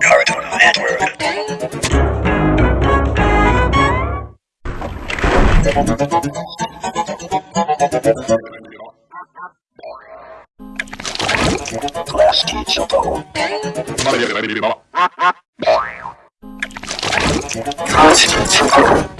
Cartoon Network. Class teacher. Class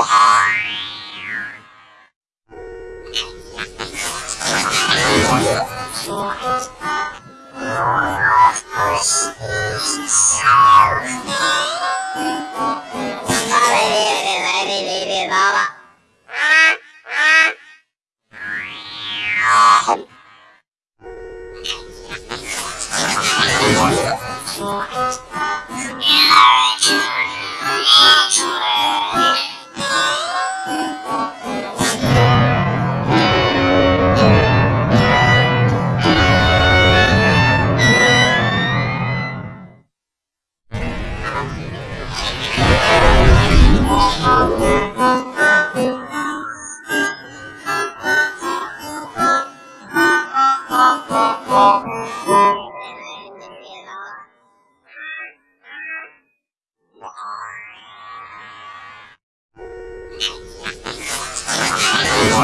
Oh,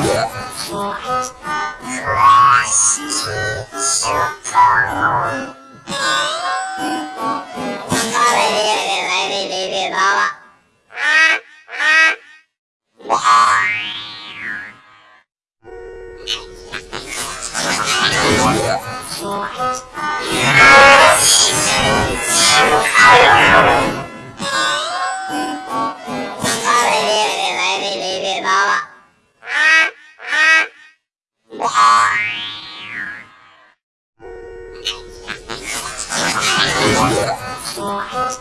Yeah. Oh,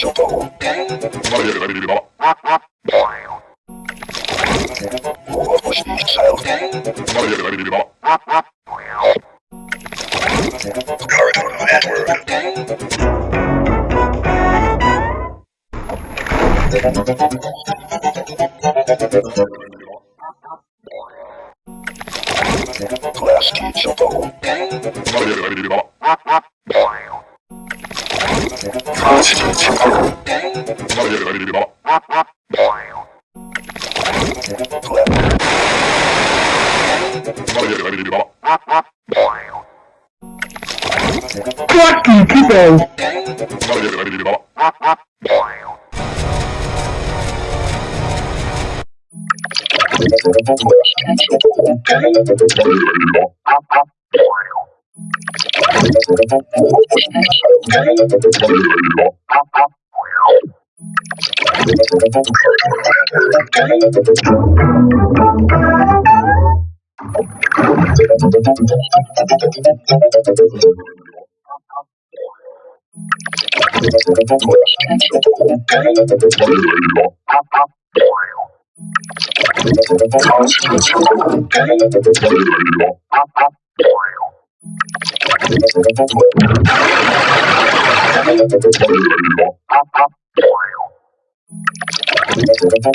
Cartoon Network. Class teacher. Fucking people! Thank you. Constitution.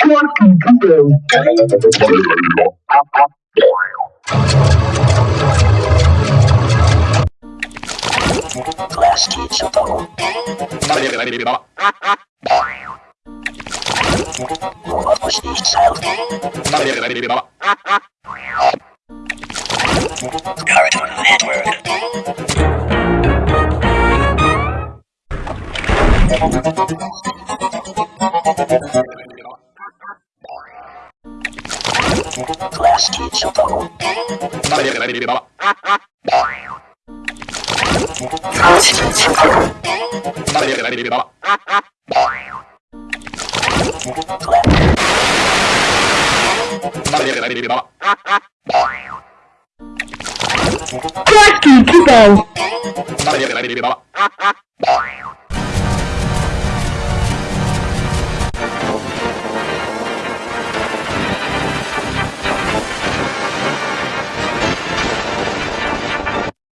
Quantum Kubo. Class teacher Bubble. What was the sound? Cartoon Network. Glass teacher. Glass teacher. Quacky Kubo.